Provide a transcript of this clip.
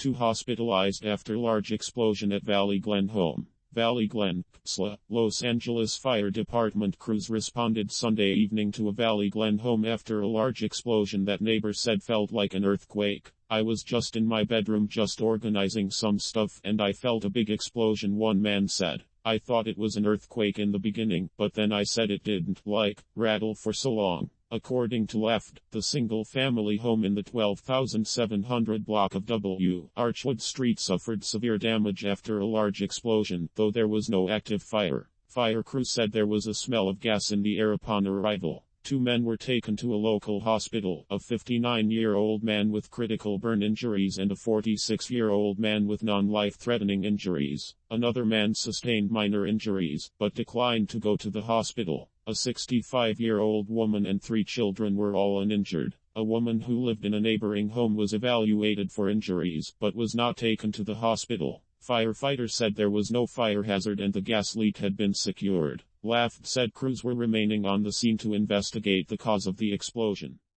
Two hospitalized after large explosion at Valley Glen home. Valley Glen, PSLA, Los Angeles Fire Department crews responded Sunday evening to a Valley Glen home after a large explosion that neighbors said felt like an earthquake. I was just in my bedroom just organizing some stuff and I felt a big explosion one man said. I thought it was an earthquake in the beginning, but then I said it didn't, like, rattle for so long. According to LAFD, the single-family home in the 12,700 block of W. Archwood Street suffered severe damage after a large explosion, though there was no active fire. Fire crew said there was a smell of gas in the air upon arrival. Two men were taken to a local hospital, a 59-year-old man with critical burn injuries and a 46-year-old man with non-life-threatening injuries. Another man sustained minor injuries, but declined to go to the hospital. A 65-year-old woman and three children were all uninjured. A woman who lived in a neighboring home was evaluated for injuries, but was not taken to the hospital. Firefighters said there was no fire hazard and the gas leak had been secured. LAFD said crews were remaining on the scene to investigate the cause of the explosion.